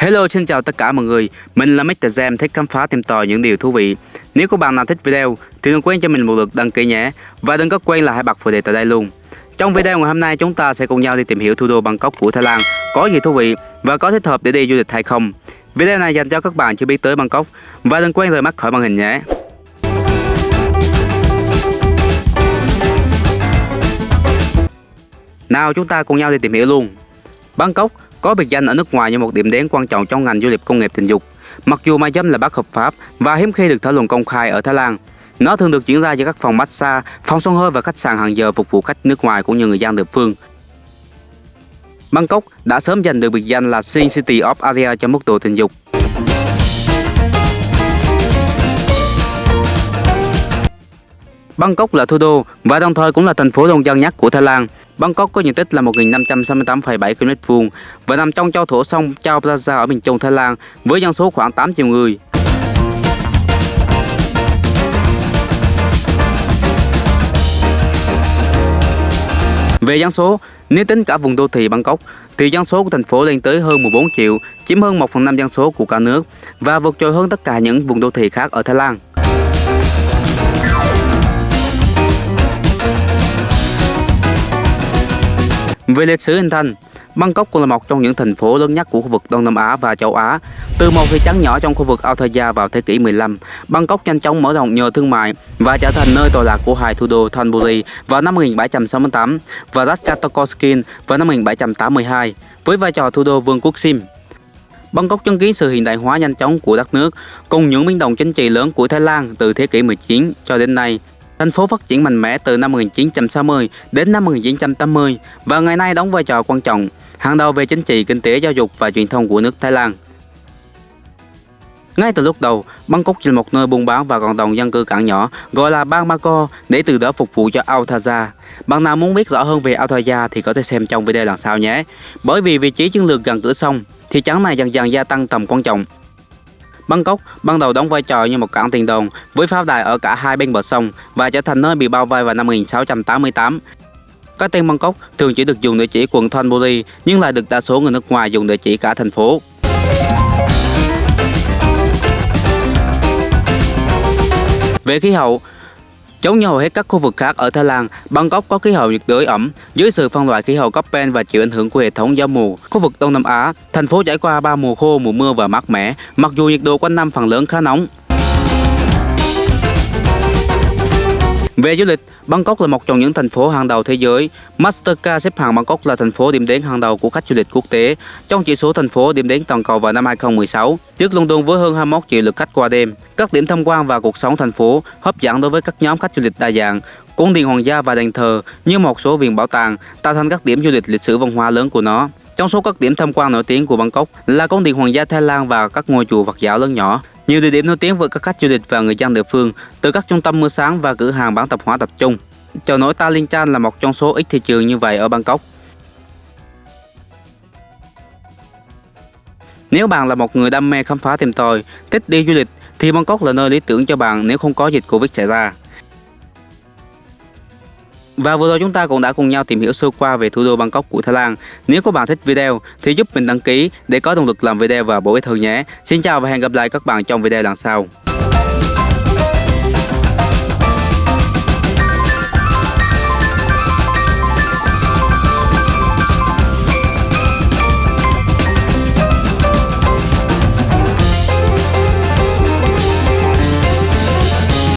Hello xin chào tất cả mọi người, mình là Mr. Jam thích khám phá tìm tòi những điều thú vị. Nếu các bạn nào thích video thì đừng quên cho mình một lượt đăng ký nhé và đừng có quên là hãy bật phụ đề tại đây luôn. Trong video ngày hôm nay chúng ta sẽ cùng nhau đi tìm hiểu thủ đô Bangkok của Thái Lan có gì thú vị và có thích hợp để đi du lịch hay không. Video này dành cho các bạn chưa biết tới Bangkok và đừng quên rời mắt khỏi màn hình nhé. Nào chúng ta cùng nhau đi tìm hiểu luôn. Bangkok có biệt danh ở nước ngoài như một điểm đến quan trọng trong ngành du lịch công nghiệp tình dục. Mặc dù ma dâm là bất hợp pháp và hiếm khi được thảo luận công khai ở Thái Lan, nó thường được diễn ra giữa các phòng massage, phòng xông hơi và khách sạn hàng giờ phục vụ khách nước ngoài cũng như người dân địa phương. Bangkok đã sớm giành được biệt danh là Sin City of Asia cho mức độ tình dục. Bangkok là thủ đô và đồng thời cũng là thành phố đông dân nhất của Thái Lan. Bangkok có diện tích là 1.568,7 km vuông và nằm trong châu thổ sông Chao Phraya ở miền trung Thái Lan với dân số khoảng 8 triệu người. Về dân số, nếu tính cả vùng đô thị Bangkok, thì dân số của thành phố lên tới hơn 14 triệu, chiếm hơn 1 phần 5 dân số của cả nước và vượt trội hơn tất cả những vùng đô thị khác ở Thái Lan. Về lịch sử hình thành, Bangkok cũng là một trong những thành phố lớn nhất của khu vực Đông Nam Á và châu Á. Từ một thị trấn nhỏ trong khu vực Ayutthaya vào thế kỷ 15, Bangkok nhanh chóng mở rộng nhờ thương mại và trở thành nơi tọa lạc của hai thủ đô Thonburi vào năm 1768 và Ratchatakoskin vào năm 1782 với vai trò thủ đô vương quốc Sim. Bangkok chứng kiến sự hiện đại hóa nhanh chóng của đất nước cùng những biến động chính trị lớn của Thái Lan từ thế kỷ 19 cho đến nay. Thành phố phát triển mạnh mẽ từ năm 1960 đến năm 1980 và ngày nay đóng vai trò quan trọng, hàng đầu về chính trị, kinh tế, giáo dục và truyền thông của nước Thái Lan. Ngay từ lúc đầu, Bangkok là một nơi buôn bán và cộng đồng dân cư cảng nhỏ gọi là Bang Mako để từ đó phục vụ cho Authaja. Bạn nào muốn biết rõ hơn về Authaja thì có thể xem trong video lần sau nhé. Bởi vì vị trí chiến lược gần cửa sông, thị trấn này dần dần gia tăng tầm quan trọng Bangkok ban đầu đóng vai trò như một cảng tiền đồn với pháo đài ở cả hai bên bờ sông và trở thành nơi bị bao vây vào năm 1688. Cái tên Bangkok thường chỉ được dùng để chỉ quận Thonburi nhưng lại được đa số người nước ngoài dùng để chỉ cả thành phố. Về khí hậu, Giống như hầu hết các khu vực khác ở Thái Lan, Bangkok có khí hậu nhiệt đới ẩm dưới sự phân loại khí hậu Köppen và chịu ảnh hưởng của hệ thống gió mùa. Khu vực Đông Nam Á, thành phố trải qua ba mùa khô, mùa mưa và mát mẻ, mặc dù nhiệt độ quanh năm phần lớn khá nóng. Về du lịch, Bangkok là một trong những thành phố hàng đầu thế giới. Mastercard xếp hạng Bangkok là thành phố điểm đến hàng đầu của khách du lịch quốc tế trong chỉ số thành phố điểm đến toàn cầu vào năm 2016, trước London với hơn 21 triệu lượt khách qua đêm. Các điểm tham quan và cuộc sống thành phố hấp dẫn đối với các nhóm khách du lịch đa dạng. Cung điện hoàng gia và đền thờ như một số viện bảo tàng tạo thành các điểm du lịch lịch sử văn hóa lớn của nó. Trong số các điểm tham quan nổi tiếng của Bangkok là cung điện hoàng gia Thái Lan và các ngôi chùa Phật giáo lớn nhỏ. Nhiều địa điểm nổi tiếng với các khách du lịch và người dân địa phương, từ các trung tâm mua sáng và cửa hàng bán tạp hóa tập trung. Chợ nổi Ta Linh Chan là một trong số ít thị trường như vậy ở Bangkok. Nếu bạn là một người đam mê khám phá tìm tòi, thích đi du lịch thì Bangkok là nơi lý tưởng cho bạn nếu không có dịch Covid xảy ra. Và vừa rồi chúng ta cũng đã cùng nhau tìm hiểu sơ qua về thủ đô Bangkok của Thái Lan. Nếu các bạn thích video thì giúp mình đăng ký để có động lực làm video và bổ ích hơn nhé. Xin chào và hẹn gặp lại các bạn trong video lần sau.